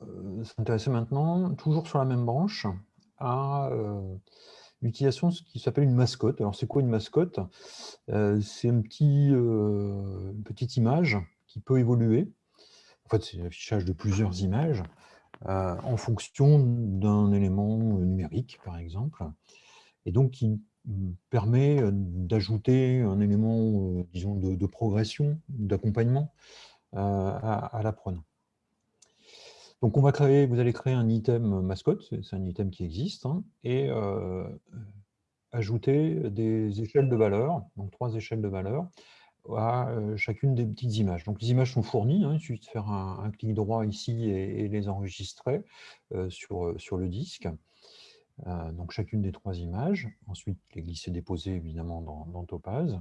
va s'intéresser maintenant, toujours sur la même branche, à l'utilisation de ce qui s'appelle une mascotte. Alors, c'est quoi une mascotte? C'est un petit, une petite image qui peut évoluer. En fait, c'est l'affichage de plusieurs images en fonction d'un élément numérique, par exemple, et donc qui permet d'ajouter un élément, disons, de, progression, d'accompagnement à l'apprenant. Donc, on va créer, vous allez créer un item mascotte, c'est un item qui existe, hein, et euh, ajouter des échelles de valeur, donc trois échelles de valeur, à euh, chacune des petites images. Donc, les images sont fournies, hein, il suffit de faire un, clic droit ici et, les enregistrer euh, sur, sur le disque. donc, chacune des trois images. Ensuite, les glisser-déposer, évidemment, dans, dans Topaz.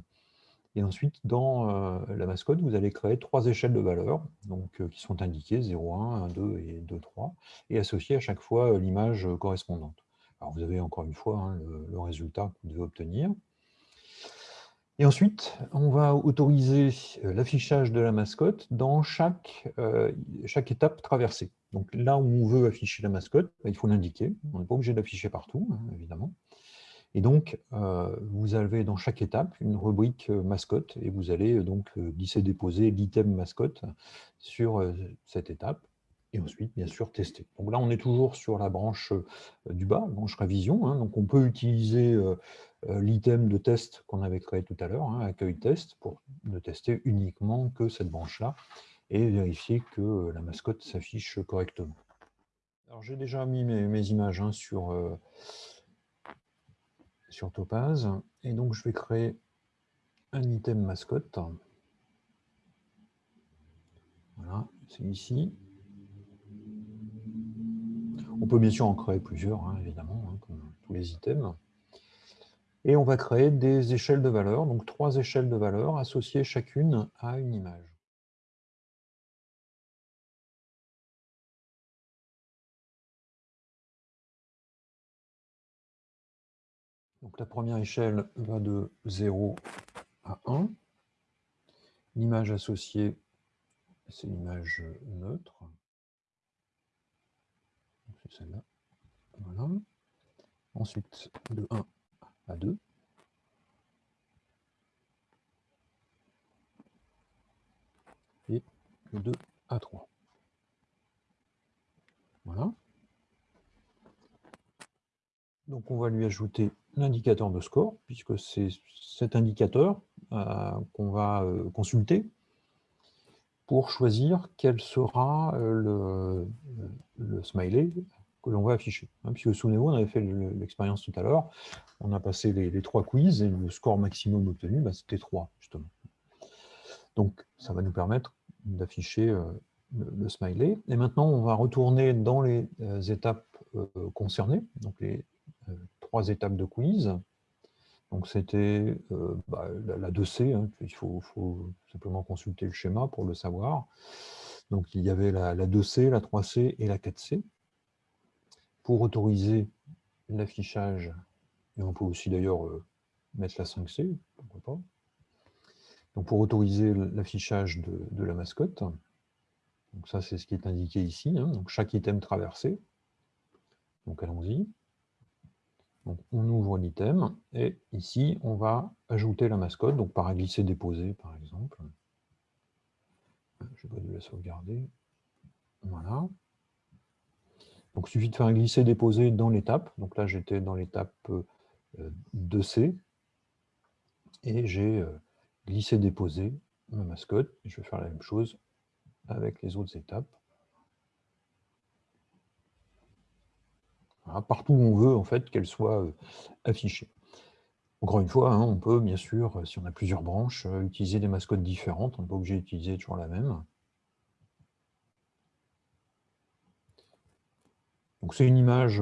Et ensuite, dans euh, la mascotte, vous allez créer trois échelles de valeurs euh, qui sont indiquées 0, 1, 1, 2 et 2, 3, et associer à chaque fois euh, l'image correspondante. Alors vous avez encore une fois hein, le, résultat que vous devez obtenir. Et ensuite, on va autoriser l'affichage de la mascotte dans chaque, chaque étape traversée. Donc là où on veut afficher la mascotte, bah, il faut l'indiquer. On n'est pas obligé d'afficher partout, hein, évidemment. Et donc, euh, vous avez dans chaque étape une rubrique euh, mascotte et vous allez euh, donc glisser-déposer l'item mascotte sur cette étape et ensuite, bien sûr, tester. Donc là, on est toujours sur la branche du bas, branche révision. Hein. donc on peut utiliser l'item de test qu'on avait créé tout à l'heure, hein, accueil test, pour ne tester uniquement que cette branche-là et vérifier que la mascotte s'affiche correctement. Alors j'ai déjà mis mes, images hein, sur sur Topaz. Et donc, je vais créer un item mascotte. Voilà, c'est ici. On peut bien sûr en créer plusieurs, hein, évidemment, hein, comme tous les items. Et on va créer des échelles de valeur, donc trois échelles de valeur associées chacune à une image. Donc la première échelle va de 0 à 1. L'image associée, c'est l'image neutre. C'est celle-là. Voilà. Ensuite, de 1 à 2. Et de 2 à 3. Voilà. Donc on va lui ajouter l'indicateur de score, puisque c'est cet indicateur euh, qu'on va euh, consulter pour choisir quel sera euh, le, smiley que l'on va afficher. Hein, puisque souvenez-vous, on avait fait l'expérience tout à l'heure, on a passé les, trois quiz et le score maximum obtenu, bah, c'était 3, justement. Donc, ça va nous permettre d'afficher le, smiley. Et maintenant, on va retourner dans les étapes concernées, donc les trois étapes de quiz. Donc c'était euh, bah, la, 2C, hein, il faut, simplement consulter le schéma pour le savoir. Donc il y avait la, 2C, la 3C et la 4C. Pour autoriser l'affichage, et on peut aussi d'ailleurs euh, mettre la 5C, pourquoi pas. Donc pour autoriser l'affichage de, la mascotte, donc ça c'est ce qui est indiqué ici, hein. donc chaque item traversé. Donc allons-y on ouvre l'item et ici, on va ajouter la mascotte, donc par un glisser-déposer, par exemple. Je vais pas la sauvegarder. Voilà. Donc, il suffit de faire un glisser-déposer dans l'étape. Donc là, j'étais dans l'étape 2C. Euh, et j'ai euh, glissé-déposé ma mascotte. Je vais faire la même chose avec les autres étapes. Partout où on veut en fait qu'elle soit euh, affichée. Encore une fois, hein, on peut bien sûr, euh, si on a plusieurs branches, euh, utiliser des mascottes différentes, on n'est pas obligé d'utiliser toujours la même. Donc c'est une image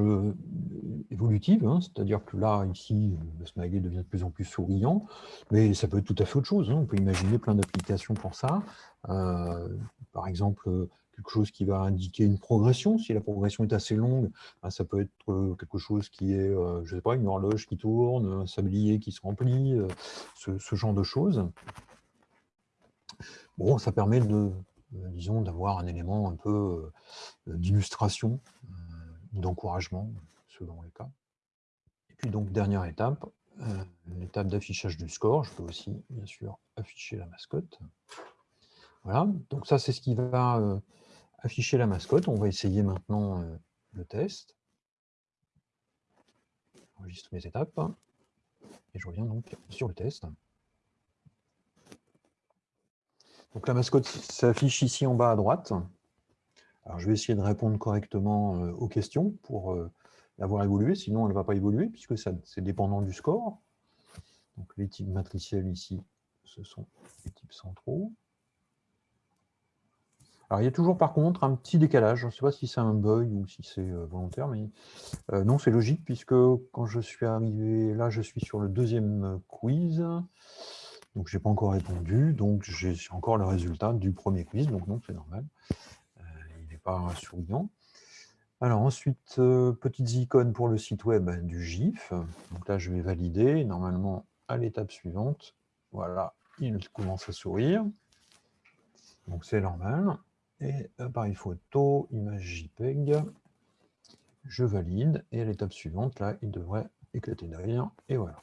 évolutive, hein, c'est-à-dire que là, ici, le smiley devient de plus en plus souriant, mais ça peut être tout à fait autre chose. Hein. On peut imaginer plein d'applications pour ça. par exemple, quelque chose qui va indiquer une progression. Si la progression est assez longue, ben, ça peut être euh, quelque chose qui est, euh, je sais pas, une horloge qui tourne, un sablier qui se remplit, euh, ce, genre de choses. Bon, ça permet de, disons, d'avoir un élément un peu d'illustration, d'encouragement, selon les cas. Et puis donc, dernière étape, l'étape d'affichage du score. Je peux aussi, bien sûr, afficher la mascotte. Voilà, donc ça, c'est ce qui va afficher la mascotte. On va essayer maintenant le test. J'enregistre mes étapes. Et je reviens donc sur le test. Donc la mascotte s'affiche ici en bas à droite. Alors je vais essayer de répondre correctement aux questions pour l'avoir évolué, sinon elle ne va pas évoluer puisque c'est dépendant du score. Donc les types matriciels ici, ce sont les types centraux. Alors, il y a toujours, par contre, un petit décalage. Je ne sais pas si c'est un bug ou si c'est euh, volontaire, mais euh, non, c'est logique, puisque quand je suis arrivé là, je suis sur le deuxième euh, quiz. Donc, je n'ai pas encore répondu. Donc, j'ai encore le résultat du premier quiz. Donc, non, c'est normal. il n'est pas souriant. Alors, ensuite, petites icônes pour le site web du GIF. Donc là, je vais valider. Normalement, à l'étape suivante, voilà, il commence à sourire. Donc, c'est normal et appareil photo, image JPEG, je valide, et à l'étape suivante, là, il devrait éclater derrière, et voilà.